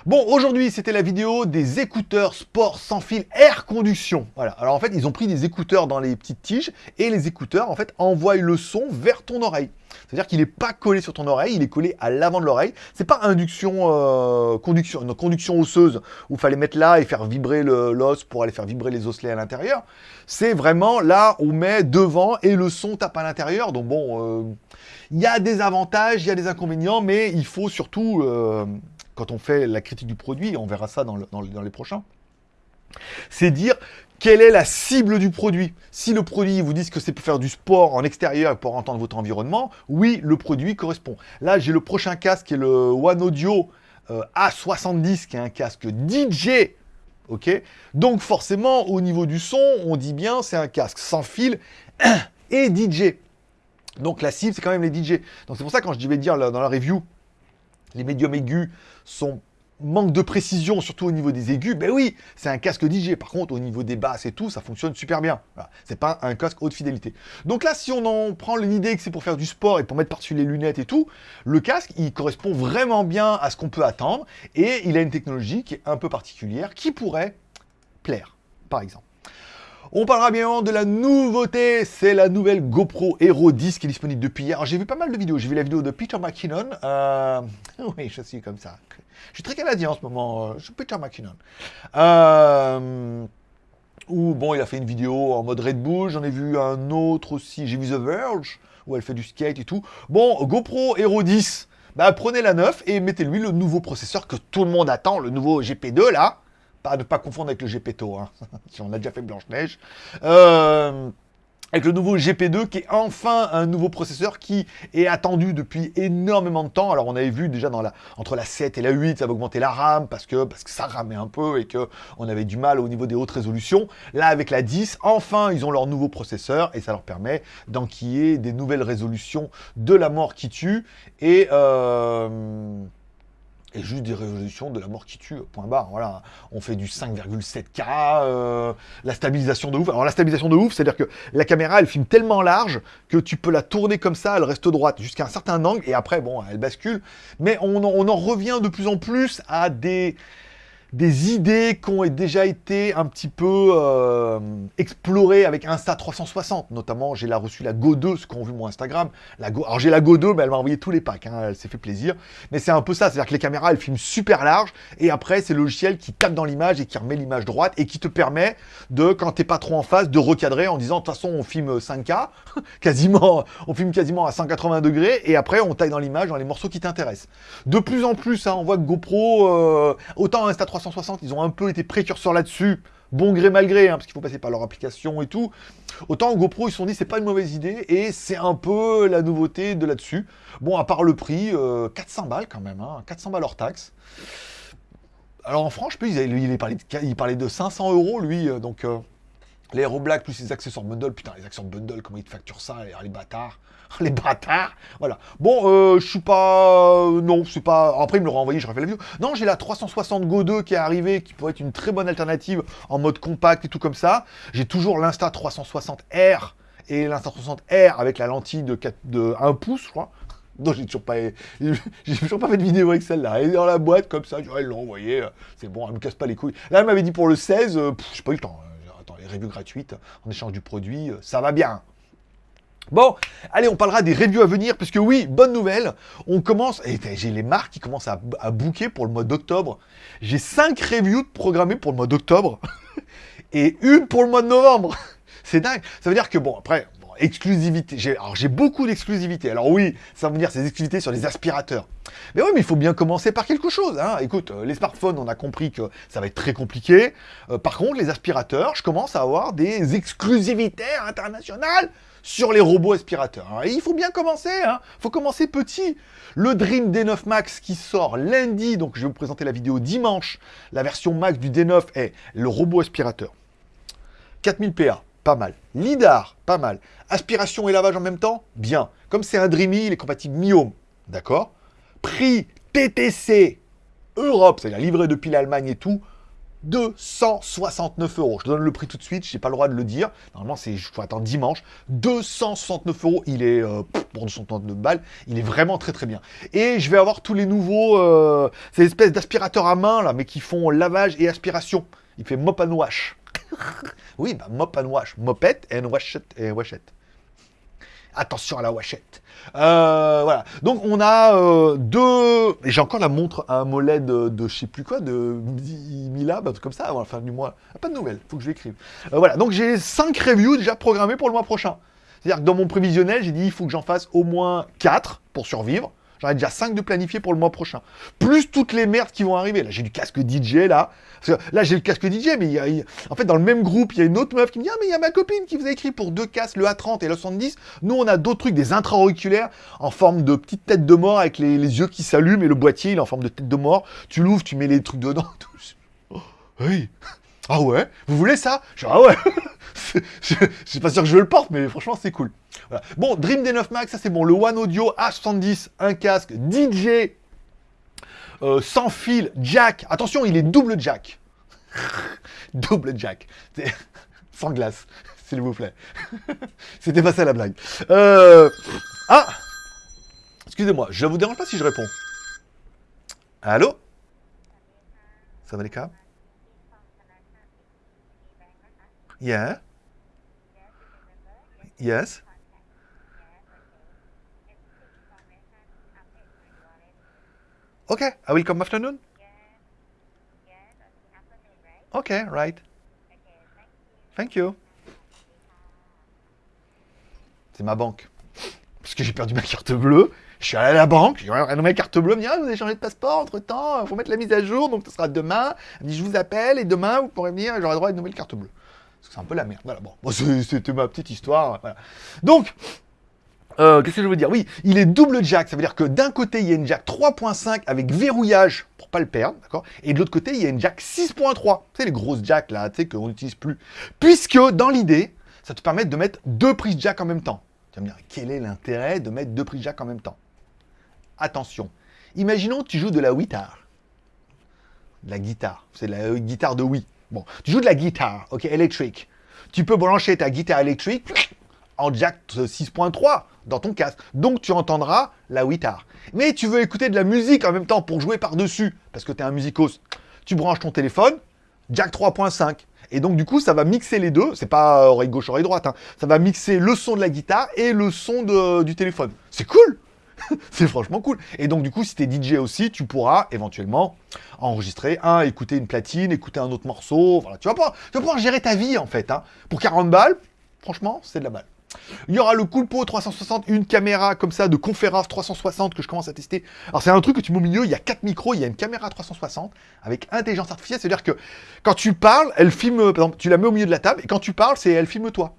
Bon, aujourd'hui, c'était la vidéo des écouteurs sport sans fil air conduction. Voilà. Alors, en fait, ils ont pris des écouteurs dans les petites tiges et les écouteurs, en fait, envoient le son vers ton oreille. C'est-à-dire qu'il n'est pas collé sur ton oreille, il est collé à l'avant de l'oreille. C'est pas induction, euh, conduction, une conduction osseuse où il fallait mettre là et faire vibrer l'os pour aller faire vibrer les osselets à l'intérieur. C'est vraiment là, on met devant et le son tape à l'intérieur. Donc bon, euh, il y a des avantages, il y a des inconvénients, mais il faut surtout... Euh, quand on fait la critique du produit, on verra ça dans, les prochains, c'est dire quelle est la cible du produit. Si le produit vous dit que c'est pour faire du sport en extérieur pour entendre votre environnement, oui, le produit correspond. Là, j'ai le prochain casque qui est le One Audio euh, A70, qui est un casque DJ. ok? Donc forcément, au niveau du son, on dit bien c'est un casque sans fil et DJ. Donc la cible, c'est quand même les DJ. Donc c'est pour ça quand je vais dire dans la review, les médiums aigus sont manque de précision, surtout au niveau des aigus, ben oui, c'est un casque DJ. Par contre, au niveau des basses et tout, ça fonctionne super bien. C'est pas un casque haute fidélité. Donc là, si on en prend l'idée que c'est pour faire du sport et pour mettre par-dessus les lunettes et tout, le casque, il correspond vraiment bien à ce qu'on peut attendre et il a une technologie qui est un peu particulière, qui pourrait plaire, par exemple. On parlera bien de la nouveauté, c'est la nouvelle GoPro Hero 10 qui est disponible depuis hier. J'ai vu pas mal de vidéos, j'ai vu la vidéo de Peter McKinnon. Euh, oui, je suis comme ça. Je suis très canadien en ce moment, euh, je suis Peter McKinnon. Euh... Où, bon, il a fait une vidéo en mode Red Bull, j'en ai vu un autre aussi, j'ai vu The Verge, où elle fait du skate et tout. Bon, GoPro Hero 10, bah, prenez la 9 et mettez-lui le nouveau processeur que tout le monde attend, le nouveau GP2 là. Pas de pas confondre avec le GPTO, hein, si on a déjà fait Blanche-Neige. Euh, avec le nouveau GP2 qui est enfin un nouveau processeur qui est attendu depuis énormément de temps. Alors on avait vu déjà dans la, entre la 7 et la 8, ça va augmenter la RAM parce que, parce que ça ramait un peu et qu'on avait du mal au niveau des hautes résolutions. Là avec la 10, enfin ils ont leur nouveau processeur et ça leur permet d'enquiller des nouvelles résolutions de la mort qui tue. Et... Euh, et juste des résolutions de la mort qui tue, point barre. Voilà, on fait du 5,7K, euh, la stabilisation de ouf. Alors la stabilisation de ouf, c'est-à-dire que la caméra, elle filme tellement large que tu peux la tourner comme ça, elle reste droite jusqu'à un certain angle, et après, bon, elle bascule. Mais on en revient de plus en plus à des des idées qui ont déjà été un petit peu euh, explorées avec Insta360. Notamment, j'ai reçu la Go 2, ce qu'ont vu mon Instagram. La Go... Alors j'ai la Go 2, mais elle m'a envoyé tous les packs, hein, elle s'est fait plaisir. Mais c'est un peu ça, c'est-à-dire que les caméras, elles filment super large, et après, c'est le logiciel qui tape dans l'image et qui remet l'image droite, et qui te permet de, quand t'es pas trop en face, de recadrer en disant, de toute façon, on filme 5K, quasiment, on filme quasiment à 180 degrés, et après, on taille dans l'image dans les morceaux qui t'intéressent. De plus en plus, hein, on voit que GoPro, euh, autant Insta360, 360, ils ont un peu été précurseurs là-dessus, bon gré mal gré, hein, parce qu'il faut passer par leur application et tout. Autant GoPro, ils se sont dit, c'est pas une mauvaise idée, et c'est un peu la nouveauté de là-dessus. Bon, à part le prix, 400 euh, balles quand même, 400 hein, balles hors taxe. Alors en France, je peux, il, il, parlait de, il parlait de 500 euros, lui, euh, donc... Euh, les Hero Black plus les accessoires bundle, putain, les accessoires bundle, comment ils te facturent ça, les, bâtards. les bâtards Voilà. Bon, euh, je suis pas... Euh, non, c'est pas... Après, il me l'aura envoyé, j'aurais fait la vidéo. Non, j'ai la 360 Go 2 qui est arrivée, qui pourrait être une très bonne alternative en mode compact et tout comme ça. J'ai toujours l'Insta 360R et l'Insta 360R avec la lentille de, 4, de 1 pouce, je crois. Non, j'ai toujours pas, j'ai toujours pas fait de vidéo avec celle-là. Elle est dans la boîte comme ça, elle l'a envoyé, c'est bon, elle me casse pas les couilles. Là, elle m'avait dit pour le 16, je j'ai pas eu le temps les reviews gratuites en échange du produit, euh, ça va bien. Bon, allez, on parlera des reviews à venir, puisque oui, bonne nouvelle, on commence, et j'ai les marques qui commencent à, à booker pour le mois d'octobre. J'ai 5 reviews programmées pour le mois d'octobre, et une pour le mois de novembre. C'est dingue. Ça veut dire que, bon, après, exclusivité. Alors j'ai beaucoup d'exclusivité. Alors oui, ça veut dire ces exclusivités sur les aspirateurs. Mais oui, mais il faut bien commencer par quelque chose. Hein. Écoute, euh, les smartphones, on a compris que ça va être très compliqué. Euh, par contre, les aspirateurs, je commence à avoir des exclusivités internationales sur les robots aspirateurs. il faut bien commencer, hein. Il faut commencer petit. Le Dream D9 Max qui sort lundi, donc je vais vous présenter la vidéo dimanche. La version Max du D9 est le robot aspirateur. 4000 PA, pas mal. LIDAR, pas mal. Aspiration et lavage en même temps, bien. Comme c'est un Dreamy, il est compatible Mi-Home, d'accord? Prix TTC Europe, c'est-à-dire livré depuis l'Allemagne et tout, 269 euros. Je donne le prix tout de suite, je n'ai pas le droit de le dire. Normalement, c'est, je faut attendre dimanche. 269 euros, il est, euh, pour 269 balles, il est vraiment très très bien. Et je vais avoir tous les nouveaux, euh, ces espèces d'aspirateurs à main, là, mais qui font lavage et aspiration. Il fait mop and wash. oui, bah, mop and wash. Mopette and washette. Et washette. Attention à la washette. Euh, voilà. Donc, on a euh, deux... J'ai encore la montre à un mollet de, de je sais plus quoi, de Mila, bah, comme ça, avant la fin du mois. Ah, pas de nouvelles, faut que je l'écrive. Euh, voilà. Donc, j'ai cinq reviews déjà programmées pour le mois prochain. C'est-à-dire que dans mon prévisionnel, j'ai dit il faut que j'en fasse au moins 4 pour survivre. J'en ai déjà 5 de planifiés pour le mois prochain. Plus toutes les merdes qui vont arriver. Là, j'ai du casque DJ, là. là, j'ai le casque DJ, mais il y a, en fait, dans le même groupe, il y a une autre meuf qui me dit, ah, mais il y a ma copine qui vous a écrit pour deux casques, le A30 et le 70. Nous, on a d'autres trucs, des intra-auriculaires en forme de petite tête de mort avec les, yeux qui s'allument et le boîtier, il est en forme de tête de mort. Tu l'ouvres, tu mets les trucs dedans. Oui. Ah ouais Vous voulez ça Je ah ouais Je suis pas sûr que je le porte, mais franchement, c'est cool. Bon, Dream D9 Max, ça c'est bon. Le One Audio H70, un casque DJ euh, sans fil, jack. Attention, il est double jack. double jack. Sans glace, s'il vous plaît. C'était pas ça la blague. Euh, ah Excusez-moi, je vous dérange pas si je réponds. Allô Ça va les câbles Yeah Yes Okay, I will come afternoon. Okay, right. Thank you. C'est ma banque. Parce que j'ai perdu ma carte bleue. Je suis allé à la banque, j'ai renommé ma carte bleue, me dit ah, vous avez changé de passeport entre temps, il faut mettre la mise à jour, donc ce sera demain. Elle dit je vous appelle et demain vous pourrez venir et j'aurai droit à une nouvelle carte bleue. Parce que c'est un peu la merde. Voilà, bon, c'était ma petite histoire. Voilà. Donc, euh, qu'est-ce que je veux dire? Oui, il est double jack, ça veut dire que d'un côté, il y a une jack 3.5 avec verrouillage pour pas le perdre, d'accord? Et de l'autre côté, il y a une jack 6.3. Tu sais, les grosses jacks là, tu sais, qu'on n'utilise plus. Puisque, dans l'idée, ça te permet de mettre deux prises jack en même temps. Tu vas me dire, quel est l'intérêt de mettre deux prises jack en même temps? Attention, imaginons que tu joues de la guitare. De la guitare, c'est la euh, guitare de Wii. Bon, tu joues de la guitare, ok, électrique. Tu peux brancher ta guitare électrique en jack 6.3 dans ton casque. Donc tu entendras la guitare. Mais tu veux écouter de la musique en même temps pour jouer par-dessus, parce que tu es un musicos. Tu branches ton téléphone, jack 3.5. Et donc du coup, ça va mixer les deux. C'est pas oreille gauche, oreille droite. Hein. Ça va mixer le son de la guitare et le son du téléphone. C'est cool c'est franchement cool. Et donc, du coup, si t'es DJ aussi, tu pourras éventuellement enregistrer un, écouter une platine, écouter un autre morceau. Voilà, tu vas pouvoir, gérer ta vie, en fait. Hein. Pour 40 balles, franchement, c'est de la balle. Il y aura le Coolpo 360, une caméra comme ça de conférence 360 que je commence à tester. Alors c'est un truc que tu mets au milieu, il y a quatre micros, il y a une caméra 360 avec intelligence artificielle, c'est-à-dire que quand tu parles, elle filme, par exemple, tu la mets au milieu de la table et quand tu parles, c'est elle filme toi.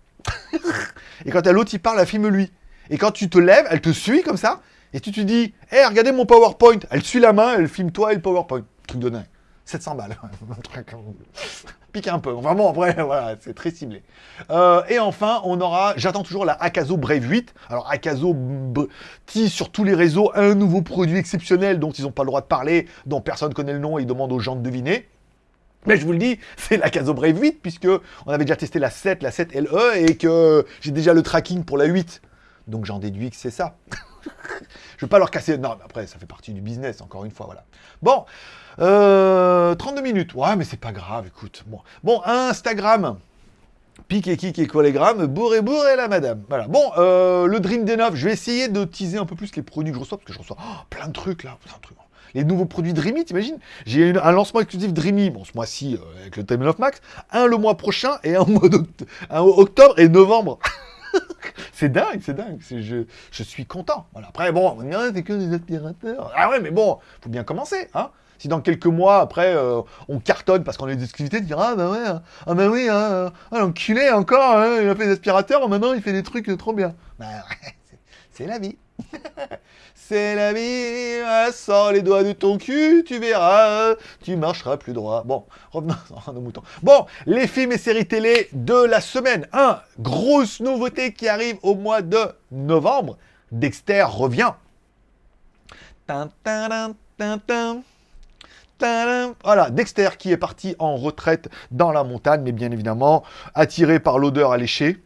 et quand l'autre il parle, elle filme lui. Et quand tu te lèves, elle te suit comme ça, et tu te dis, hé, hey, regardez mon PowerPoint. Elle suit la main, elle filme toi et le PowerPoint. Truc de dingue. 700 balles. Pique un peu. Vraiment, après, voilà, c'est très ciblé. Euh, et enfin, on aura, j'attends toujours la Akazo Brave 8. Alors, Akazo tease sur tous les réseaux un nouveau produit exceptionnel dont ils n'ont pas le droit de parler, dont personne connaît le nom et ils demandent aux gens de deviner. Mais je vous le dis, c'est la Caso Brave 8, puisque on avait déjà testé la 7, la 7 LE, et que j'ai déjà le tracking pour la 8. Donc j'en déduis que c'est ça. je veux pas leur casser... Non, mais après, ça fait partie du business, encore une fois, voilà. Bon, 32 euh, minutes. Ouais, mais c'est pas grave, écoute. Bon, Instagram. Pique et kick et collégramme, bourré bourré la madame. Voilà. Bon, euh, le Dream D9, je vais essayer de teaser un peu plus les produits que je reçois, parce que je reçois oh, plein de trucs là. Les nouveaux produits Dreamy, t'imagines? J'ai un lancement exclusif Dreamy, bon ce mois-ci euh, avec le Time of Max, un le mois prochain et un mois d'octobre et novembre. c'est dingue, c'est dingue. Je, suis content. Après, bon, on c'est que des aspirateurs. Ah ouais, mais bon, faut bien commencer. Hein si dans quelques mois, après, euh, on cartonne parce qu'on a des exclusivités, tu diras, ah bah ouais, hein. ah bah oui, hein, ah, l'enculé encore, hein, il a fait des aspirateurs, maintenant il fait des trucs trop bien. Bah ouais, c'est la vie. C'est la vie, sors les doigts de ton cul, tu verras, tu marcheras plus droit. Bon, revenons à nos moutons. Bon, les films et séries télé de la semaine. Un, grosse nouveauté qui arrive au mois de novembre. Dexter revient. Voilà, Dexter qui est parti en retraite dans la montagne, mais bien évidemment attiré par l'odeur alléchée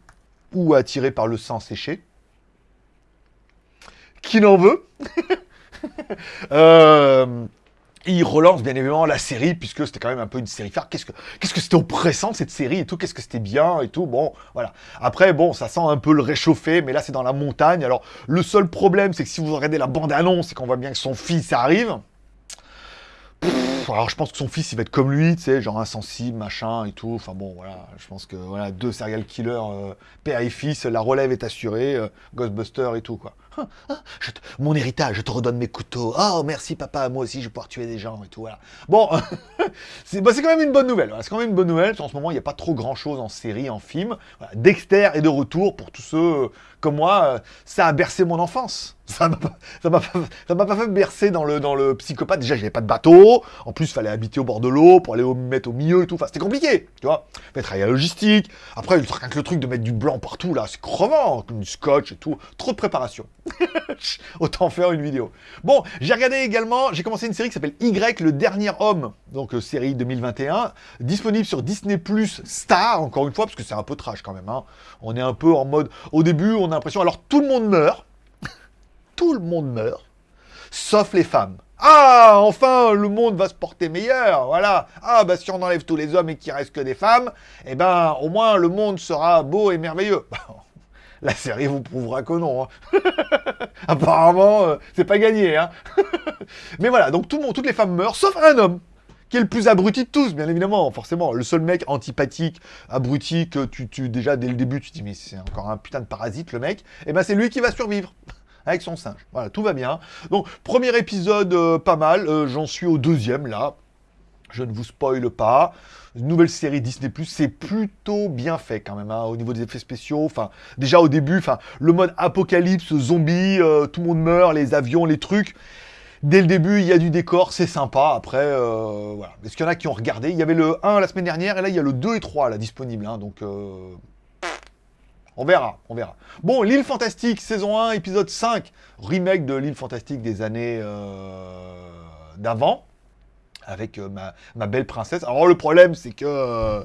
ou attiré par le sang séché qui n'en veut. euh, il relance bien évidemment la série, puisque c'était quand même un peu une série phare. Qu'est-ce que qu'est-ce que c'était oppressant cette série et tout, qu'est-ce que c'était bien et tout. Bon, voilà. Après, bon, ça sent un peu le réchauffé, mais là c'est dans la montagne. Alors, le seul problème, c'est que si vous regardez la bande-annonce et qu'on voit bien que son fils arrive, alors je pense que son fils il va être comme lui, tu sais, genre insensible, machin et tout. Enfin bon, voilà, je pense que voilà, deux serial killers, euh, père et fils, la relève est assurée, euh, Ghostbuster et tout quoi. Mon héritage, je te redonne mes couteaux. Oh, merci papa, moi aussi je vais pouvoir tuer des gens et tout. Voilà. Bon, bah, c'est quand même une bonne nouvelle. C'est quand même une bonne nouvelle. En ce moment, il n'y a pas trop grand chose en série, en film. Dexter est de retour pour tous ceux comme moi. Euh, ça a bercé mon enfance. Ça m'a pas, fait bercer dans le, psychopathe. Déjà, j'avais pas de bateau. En plus, il fallait habiter au bord de l'eau pour aller au, mettre au milieu et tout. C'était compliqué, tu vois. Travailler à la logistique. Après, le truc, le truc de mettre du blanc partout, là, c'est crevant. Du scotch et tout. Trop de préparation. Autant faire une vidéo. Bon, j'ai regardé également, j'ai commencé une série qui s'appelle Y, le dernier homme. Donc, euh, série 2021. Disponible sur Disney Star, encore une fois, parce que c'est un peu trash quand même. Hein. On est un peu en mode... Au début, on a l'impression... Alors, tout le monde meurt tout le monde meurt, sauf les femmes. Ah, enfin, le monde va se porter meilleur, voilà. Ah, bah si on enlève tous les hommes et qu'il reste que des femmes, eh ben, au moins, le monde sera beau et merveilleux. La série vous prouvera que non. Hein. Apparemment, euh, c'est pas gagné. Hein. Mais voilà, donc tout le monde, toutes les femmes meurent, sauf un homme, qui est le plus abruti de tous, bien évidemment, forcément. Le seul mec antipathique, abruti, que tu, déjà, dès le début, tu dis, mais c'est encore un putain de parasite, le mec. Et eh ben, c'est lui qui va survivre avec son singe. Voilà, tout va bien. Donc, premier épisode, euh, pas mal. Euh, j'en suis au deuxième, là. Je ne vous spoile pas. Nouvelle série Disney+, c'est plutôt bien fait quand même, hein, au niveau des effets spéciaux. Enfin, déjà au début, enfin, le mode apocalypse, zombie, euh, tout le monde meurt, les avions, les trucs. Dès le début, il y a du décor, c'est sympa. Après, voilà. Est-ce qu'il y en a qui ont regardé? Il y avait le 1 la semaine dernière, et là, il y a le 2 et 3 là, disponibles. Hein, donc, on verra, on verra. Bon, L'île Fantastique, saison 1, épisode 5. Remake de L'île Fantastique des années euh, d'avant. Avec euh, ma, belle princesse. Alors le problème, c'est que euh,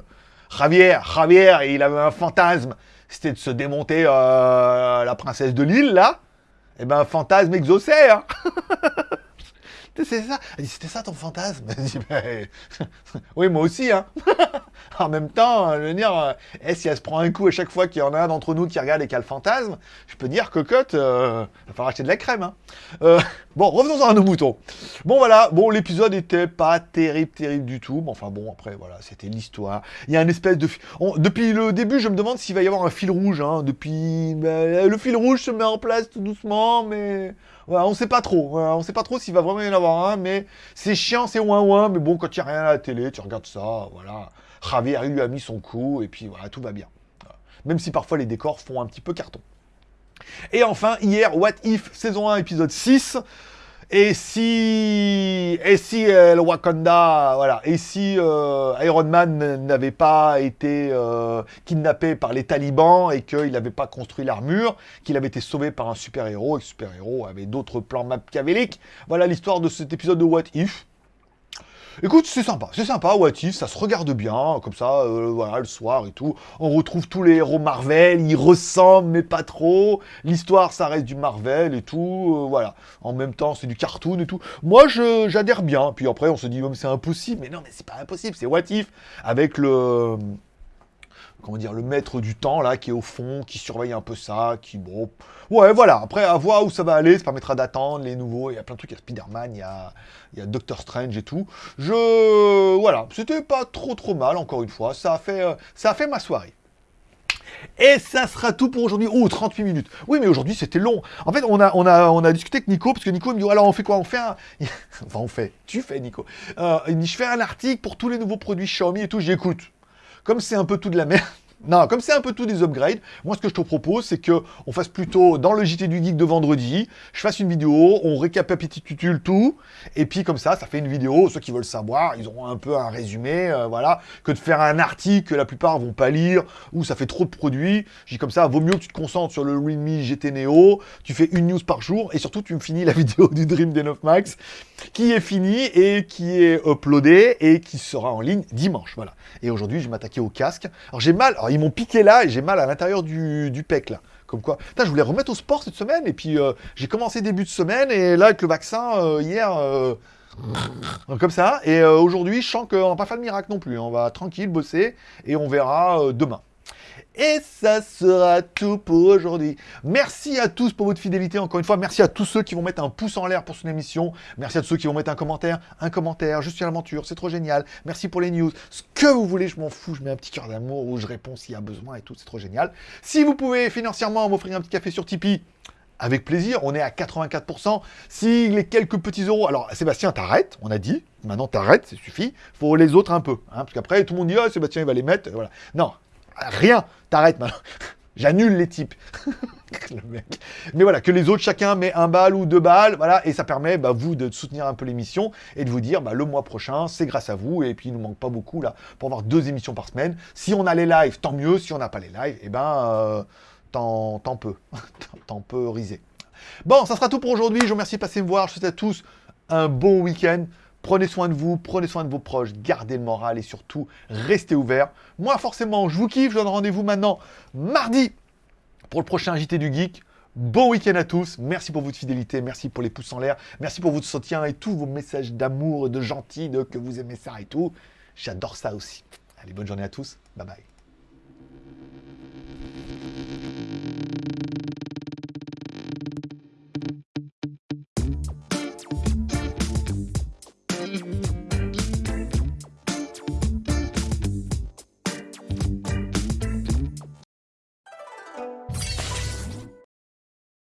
Javier, Javier, il avait un fantasme. C'était de se démonter la princesse de l'île, là. Eh ben, fantasme exaucé, hein c'est ça. C'était ça ton fantasme? Ben, oui, moi aussi, hein. en même temps, je veux dire, euh, eh, si elle se prend un coup à chaque fois qu'il y en a un d'entre nous qui regarde et qui le fantasme, je peux dire, cocotte, euh, il va falloir acheter de la crème, hein. euh, bon, revenons à nos moutons. Bon, voilà, bon, l'épisode était pas terrible, terrible du tout, mais enfin bon, après, voilà, c'était l'histoire. Il y a une espèce de... depuis le début, je me demande s'il va y avoir un fil rouge, hein. Depuis... Ben, le fil rouge se met en place tout doucement, mais on sait pas trop. on sait pas trop s'il va vraiment y en avoir un, mais c'est chiant, c'est ouin ouin, mais bon, quand il n'y a rien à la télé, tu regardes ça, voilà. Javier lui a mis son coup, et puis voilà, tout va bien. Même si parfois les décors font un petit peu carton. Et enfin, hier, What If, saison 1, épisode 6. Et si, et si euh, le Wakanda, voilà, et si euh, Iron Man n'avait pas été euh, kidnappé par les talibans et qu'il n'avait pas construit l'armure, qu'il avait été sauvé par un super-héros, et que le super-héros avait d'autres plans machiavéliques. Voilà l'histoire de cet épisode de What If. Écoute, c'est sympa, c'est sympa, What If, ça se regarde bien, comme ça, euh, voilà, le soir et tout. On retrouve tous les héros Marvel, ils ressemblent, mais pas trop. L'histoire, ça reste du Marvel et tout, euh, voilà. En même temps, c'est du cartoon et tout. Moi, j'adhère bien. Puis après, on se dit, c'est impossible. Mais non, mais c'est pas impossible, c'est What If, avec le comment dire, le maître du temps, là, qui est au fond, qui surveille un peu ça, qui, bon... Ouais, voilà, après, à voir où ça va aller, ça permettra d'attendre les nouveaux, il y a plein de trucs, il y a Spider-Man, il y a, il y a Doctor Strange et tout. Je... Voilà, c'était pas trop trop mal, encore une fois, ça a fait, euh, ça a fait ma soirée. Et ça sera tout pour aujourd'hui. Oh, 38 minutes. Oui, mais aujourd'hui, c'était long. En fait, on a, on, a, on a discuté avec Nico, parce que Nico me dit, alors on fait quoi? On fait un... enfin, on fait. Tu fais, Nico. Euh, il dit, je fais un article pour tous les nouveaux produits Xiaomi et tout. J'écoute comme c'est un peu tout de la merde, non, comme c'est un peu tout des upgrades, moi ce que je te propose, c'est que on fasse plutôt dans le JT du Geek de vendredi, je fasse une vidéo, on récapitule tout, et puis comme ça, ça fait une vidéo, ceux qui veulent savoir, ils auront un peu un résumé, euh, voilà, que de faire un article que la plupart vont pas lire, ou ça fait trop de produits, dis comme ça, vaut mieux que tu te concentres sur le Realme GT Neo, tu fais une news par jour, et surtout tu me finis la vidéo du Dream D9 Max, qui est finie, et qui est uploadée, et qui sera en ligne dimanche, voilà. Et aujourd'hui, je m'attaquer au casque. Alors j'ai mal, ils m'ont piqué là et j'ai mal à l'intérieur du, du, pec là. Comme quoi. Putain, je voulais remettre au sport cette semaine et puis euh, j'ai commencé début de semaine et là avec le vaccin euh, hier. Euh, comme ça, et aujourd'hui, je sens qu'on va pas faire de miracle non plus. On va tranquille bosser et on verra demain. Et ça sera tout pour aujourd'hui. Merci à tous pour votre fidélité, encore une fois. Merci à tous ceux qui vont mettre un pouce en l'air pour son émission. Merci à tous ceux qui vont mettre un commentaire. Un commentaire, je suis à l'aventure, c'est trop génial. Merci pour les news. Ce que vous voulez, je m'en fous. Je mets un petit cœur d'amour où je réponds s'il y a besoin et tout, c'est trop génial. Si vous pouvez financièrement m'offrir un petit café sur Tipeee, avec plaisir. On est à 84%. Si les quelques petits euros... Alors, Sébastien, t'arrêtes, on a dit. Maintenant, t'arrêtes, ça suffit. faut les autres un peu. Hein, parce qu'après, tout le monde dit, oh, Sébastien, il va les mettre. Voilà. Non, rien. T'arrêtes maintenant. J'annule les types. Mais voilà, que les autres, chacun met un balle ou deux balles, voilà, et ça permet, bah, vous, de soutenir un peu l'émission et de vous dire, bah, le mois prochain, c'est grâce à vous, et puis il nous manque pas beaucoup, là, pour avoir deux émissions par semaine. Si on a les lives, tant mieux. Si on n'a pas les lives, eh ben, euh, tant, tant peu. tant peu risé. Bon, ça sera tout pour aujourd'hui. Je vous remercie de passer me voir. Je souhaite à tous un bon week-end. Prenez soin de vous, prenez soin de vos proches, gardez le moral et surtout, restez ouverts. Moi, forcément, je vous kiffe. Je donne rendez-vous maintenant mardi pour le prochain JT du Geek. Bon week-end à tous, merci pour votre fidélité, merci pour les pouces en l'air, merci pour votre soutien et tous vos messages d'amour, de gentil, de que vous aimez ça et tout. J'adore ça aussi. Allez, bonne journée à tous, bye bye.